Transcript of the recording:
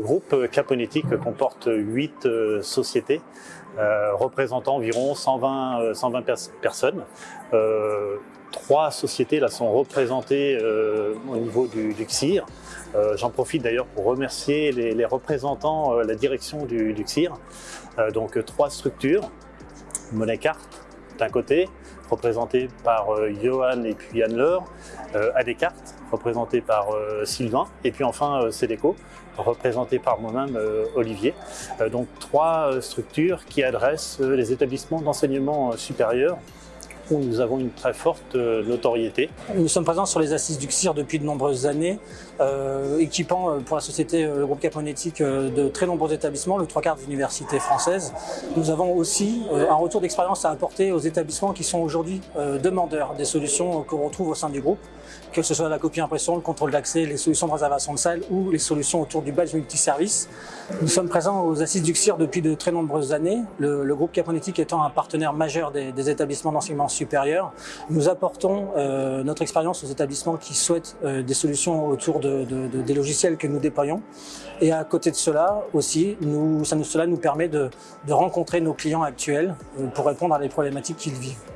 groupe Caponétique comporte 8 sociétés représentant environ 120, 120 personnes. trois sociétés là, sont représentées au niveau du, du CIR. J'en profite d'ailleurs pour remercier les, représentants, la direction du, du CIR. donc trois structures, Monnaie Carte d'un côté, représenté par Johan et puis Anne-Laure, à Descartes, représenté par Sylvain, et puis enfin Cédeco, représenté par moi-même Olivier. donc trois structures qui adressent les établissements d'enseignement supérieur où nous avons une très forte notoriété. Nous sommes présents sur les assises du CIR depuis de nombreuses années, euh, équipant pour la société le groupe Caponétique de très nombreux établissements, le trois quarts des universités françaises. Nous avons aussi un retour d'expérience à apporter aux établissements qui sont aujourd'hui demandeurs des solutions qu'on retrouve au sein du groupe, que ce soit la copie impression, le contrôle d'accès, les solutions de réservation de salle ou les solutions autour du badge multiservice. Nous sommes présents aux assises du CIR depuis de très nombreuses années, le, groupe Caponétique étant un partenaire majeur des, des établissements d'enseignement Nous apportons euh, notre expérience aux établissements qui souhaitent euh, des solutions autour de, de, de, des logiciels que nous déployons. Et à côté de cela aussi, nous, cela nous permet de, de rencontrer nos clients actuels euh, pour répondre à des problématiques qu'ils vivent.